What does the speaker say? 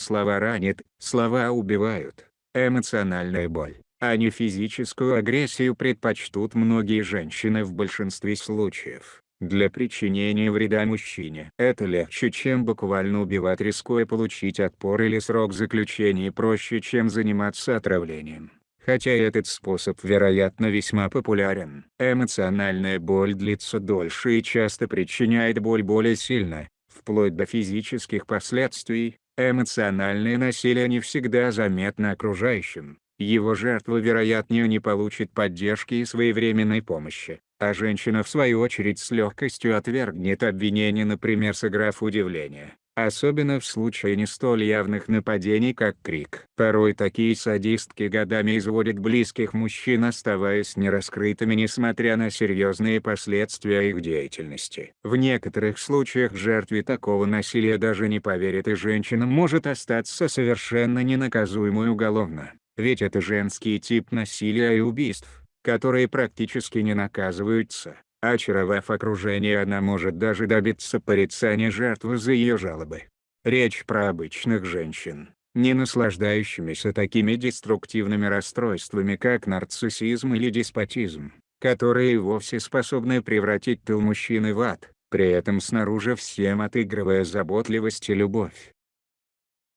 Слова ранят, слова убивают. Эмоциональная боль, а не физическую агрессию предпочтут многие женщины в большинстве случаев. Для причинения вреда мужчине это легче чем буквально убивать рискуя получить отпор или срок заключения проще чем заниматься отравлением. Хотя этот способ вероятно весьма популярен. Эмоциональная боль длится дольше и часто причиняет боль более сильно, вплоть до физических последствий. Эмоциональное насилие не всегда заметно окружающим. Его жертва вероятнее не получит поддержки и своевременной помощи а женщина в свою очередь с легкостью отвергнет обвинение например сыграв удивление, особенно в случае не столь явных нападений как крик. Порой такие садистки годами изводят близких мужчин оставаясь нераскрытыми несмотря на серьезные последствия их деятельности. В некоторых случаях жертве такого насилия даже не поверят и женщина может остаться совершенно ненаказуемой уголовно, ведь это женский тип насилия и убийств которые практически не наказываются. Очаровав окружение она может даже добиться порицания жертвы за ее жалобы. Речь про обычных женщин, не наслаждающимися такими деструктивными расстройствами как нарциссизм или деспотизм, которые вовсе способны превратить тыл мужчины в ад, при этом снаружи всем отыгрывая заботливость и любовь.